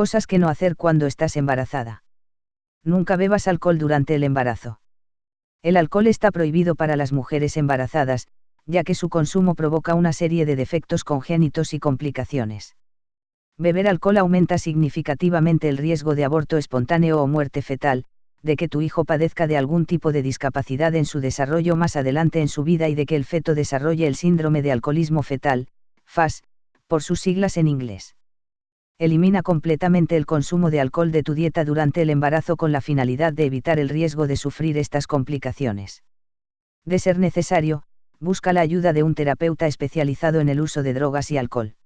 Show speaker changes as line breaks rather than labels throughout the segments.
Cosas que no hacer cuando estás embarazada. Nunca bebas alcohol durante el embarazo. El alcohol está prohibido para las mujeres embarazadas, ya que su consumo provoca una serie de defectos congénitos y complicaciones. Beber alcohol aumenta significativamente el riesgo de aborto espontáneo o muerte fetal, de que tu hijo padezca de algún tipo de discapacidad en su desarrollo más adelante en su vida y de que el feto desarrolle el síndrome de alcoholismo fetal, FAS, por sus siglas en inglés. Elimina completamente el consumo de alcohol de tu dieta durante el embarazo con la finalidad de evitar el riesgo de sufrir estas complicaciones. De ser necesario, busca la ayuda de un terapeuta especializado en el uso de drogas y alcohol.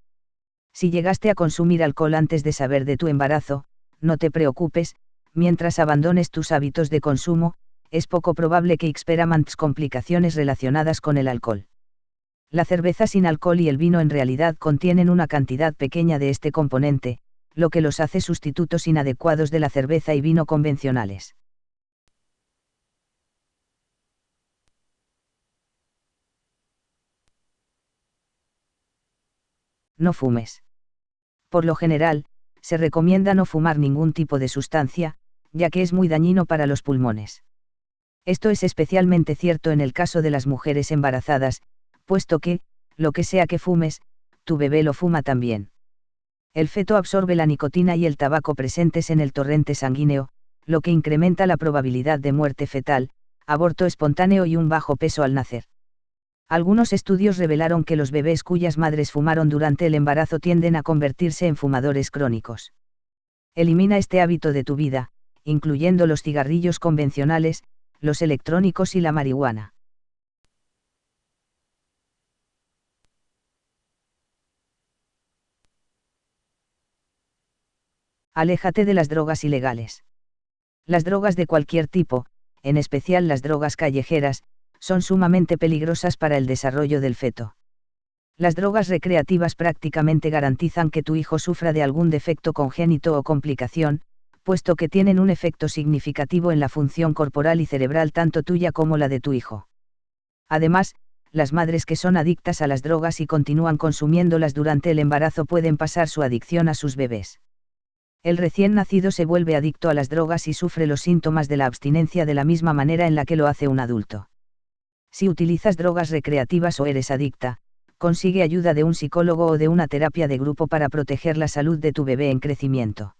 Si llegaste a consumir alcohol antes de saber de tu embarazo, no te preocupes, mientras abandones tus hábitos de consumo, es poco probable que experimentes complicaciones relacionadas con el alcohol. La cerveza sin alcohol y el vino en realidad contienen una cantidad pequeña de este componente, lo que los hace sustitutos inadecuados de la cerveza y vino convencionales. No fumes. Por lo general, se recomienda no fumar ningún tipo de sustancia, ya que es muy dañino para los pulmones. Esto es especialmente cierto en el caso de las mujeres embarazadas, puesto que, lo que sea que fumes, tu bebé lo fuma también. El feto absorbe la nicotina y el tabaco presentes en el torrente sanguíneo, lo que incrementa la probabilidad de muerte fetal, aborto espontáneo y un bajo peso al nacer. Algunos estudios revelaron que los bebés cuyas madres fumaron durante el embarazo tienden a convertirse en fumadores crónicos. Elimina este hábito de tu vida, incluyendo los cigarrillos convencionales, los electrónicos y la marihuana. Aléjate de las drogas ilegales. Las drogas de cualquier tipo, en especial las drogas callejeras, son sumamente peligrosas para el desarrollo del feto. Las drogas recreativas prácticamente garantizan que tu hijo sufra de algún defecto congénito o complicación, puesto que tienen un efecto significativo en la función corporal y cerebral tanto tuya como la de tu hijo. Además, las madres que son adictas a las drogas y continúan consumiéndolas durante el embarazo pueden pasar su adicción a sus bebés. El recién nacido se vuelve adicto a las drogas y sufre los síntomas de la abstinencia de la misma manera en la que lo hace un adulto. Si utilizas drogas recreativas o eres adicta, consigue ayuda de un psicólogo o de una terapia de grupo para proteger la salud de tu bebé en crecimiento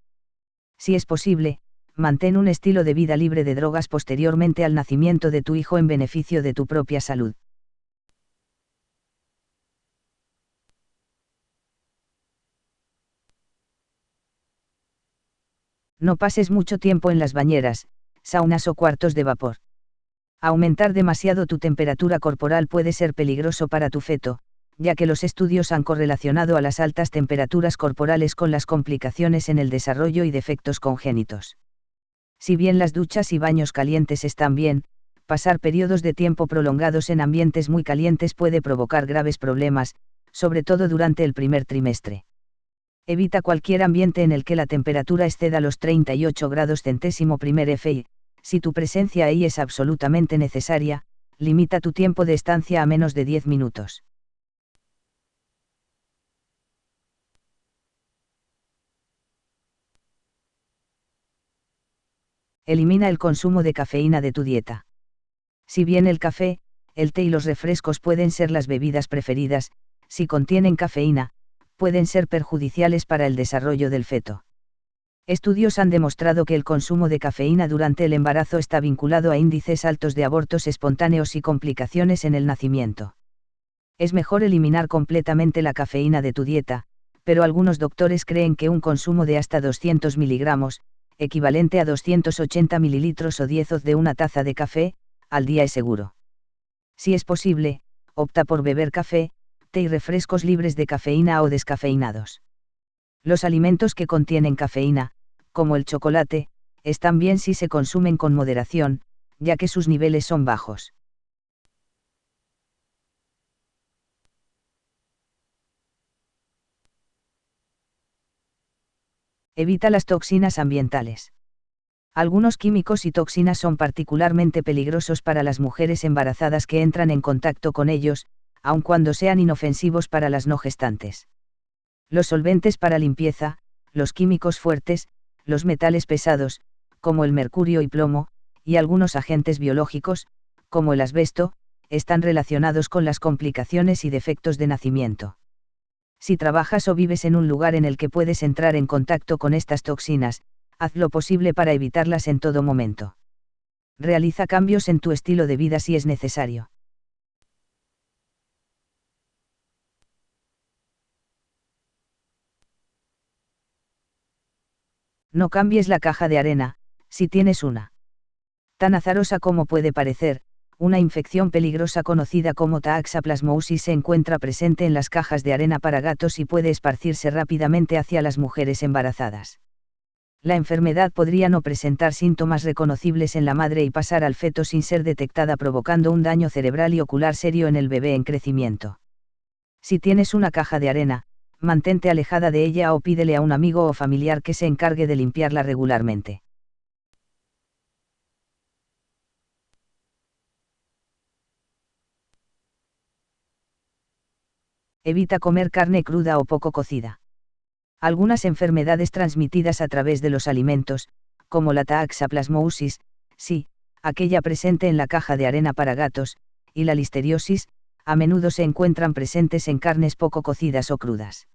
si es posible, mantén un estilo de vida libre de drogas posteriormente al nacimiento de tu hijo en beneficio de tu propia salud. No pases mucho tiempo en las bañeras, saunas o cuartos de vapor. Aumentar demasiado tu temperatura corporal puede ser peligroso para tu feto, ya que los estudios han correlacionado a las altas temperaturas corporales con las complicaciones en el desarrollo y defectos congénitos. Si bien las duchas y baños calientes están bien, pasar periodos de tiempo prolongados en ambientes muy calientes puede provocar graves problemas, sobre todo durante el primer trimestre. Evita cualquier ambiente en el que la temperatura exceda los 38 grados centésimo primer FI, si tu presencia ahí es absolutamente necesaria, limita tu tiempo de estancia a menos de 10 minutos. elimina el consumo de cafeína de tu dieta. Si bien el café, el té y los refrescos pueden ser las bebidas preferidas, si contienen cafeína, pueden ser perjudiciales para el desarrollo del feto. Estudios han demostrado que el consumo de cafeína durante el embarazo está vinculado a índices altos de abortos espontáneos y complicaciones en el nacimiento. Es mejor eliminar completamente la cafeína de tu dieta, pero algunos doctores creen que un consumo de hasta 200 miligramos, equivalente a 280 mililitros o 10 oz de una taza de café, al día es seguro. Si es posible, opta por beber café, y refrescos libres de cafeína o descafeinados. Los alimentos que contienen cafeína, como el chocolate, están bien si se consumen con moderación, ya que sus niveles son bajos. Evita las toxinas ambientales. Algunos químicos y toxinas son particularmente peligrosos para las mujeres embarazadas que entran en contacto con ellos, aun cuando sean inofensivos para las no gestantes. Los solventes para limpieza, los químicos fuertes, los metales pesados, como el mercurio y plomo, y algunos agentes biológicos, como el asbesto, están relacionados con las complicaciones y defectos de nacimiento. Si trabajas o vives en un lugar en el que puedes entrar en contacto con estas toxinas, haz lo posible para evitarlas en todo momento. Realiza cambios en tu estilo de vida si es necesario. No cambies la caja de arena, si tienes una. Tan azarosa como puede parecer, una infección peligrosa conocida como Taaxaplasmosis se encuentra presente en las cajas de arena para gatos y puede esparcirse rápidamente hacia las mujeres embarazadas. La enfermedad podría no presentar síntomas reconocibles en la madre y pasar al feto sin ser detectada provocando un daño cerebral y ocular serio en el bebé en crecimiento. Si tienes una caja de arena, mantente alejada de ella o pídele a un amigo o familiar que se encargue de limpiarla regularmente. evita comer carne cruda o poco cocida. Algunas enfermedades transmitidas a través de los alimentos, como la taaxaplasmosis, sí, aquella presente en la caja de arena para gatos, y la listeriosis, a menudo se encuentran presentes en carnes poco cocidas o crudas.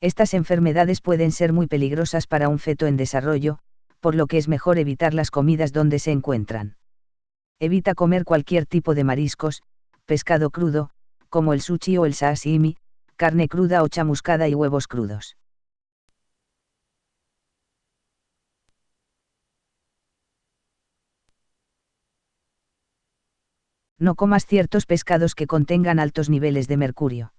Estas enfermedades pueden ser muy peligrosas para un feto en desarrollo, por lo que es mejor evitar las comidas donde se encuentran. Evita comer cualquier tipo de mariscos, pescado crudo, como el sushi o el sashimi, carne cruda o chamuscada y huevos crudos. No comas ciertos pescados que contengan altos niveles de mercurio.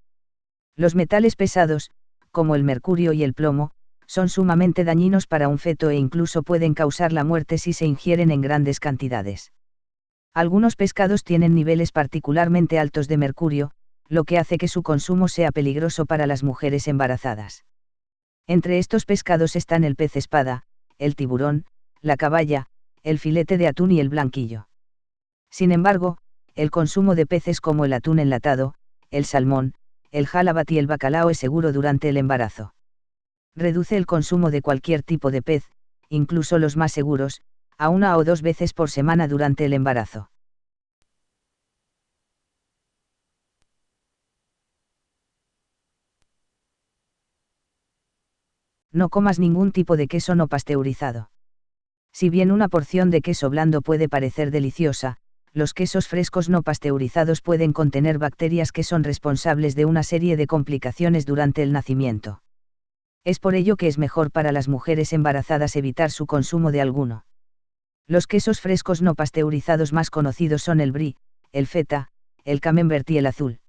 Los metales pesados, como el mercurio y el plomo, son sumamente dañinos para un feto e incluso pueden causar la muerte si se ingieren en grandes cantidades. Algunos pescados tienen niveles particularmente altos de mercurio, lo que hace que su consumo sea peligroso para las mujeres embarazadas. Entre estos pescados están el pez espada, el tiburón, la caballa, el filete de atún y el blanquillo. Sin embargo, el consumo de peces como el atún enlatado, el salmón, el jalabat y el bacalao es seguro durante el embarazo. Reduce el consumo de cualquier tipo de pez, incluso los más seguros, a una o dos veces por semana durante el embarazo. no comas ningún tipo de queso no pasteurizado. Si bien una porción de queso blando puede parecer deliciosa, los quesos frescos no pasteurizados pueden contener bacterias que son responsables de una serie de complicaciones durante el nacimiento. Es por ello que es mejor para las mujeres embarazadas evitar su consumo de alguno. Los quesos frescos no pasteurizados más conocidos son el brie, el feta, el camembert y el azul.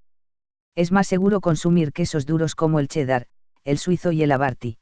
Es más seguro consumir quesos duros como el cheddar, el suizo y el abarti.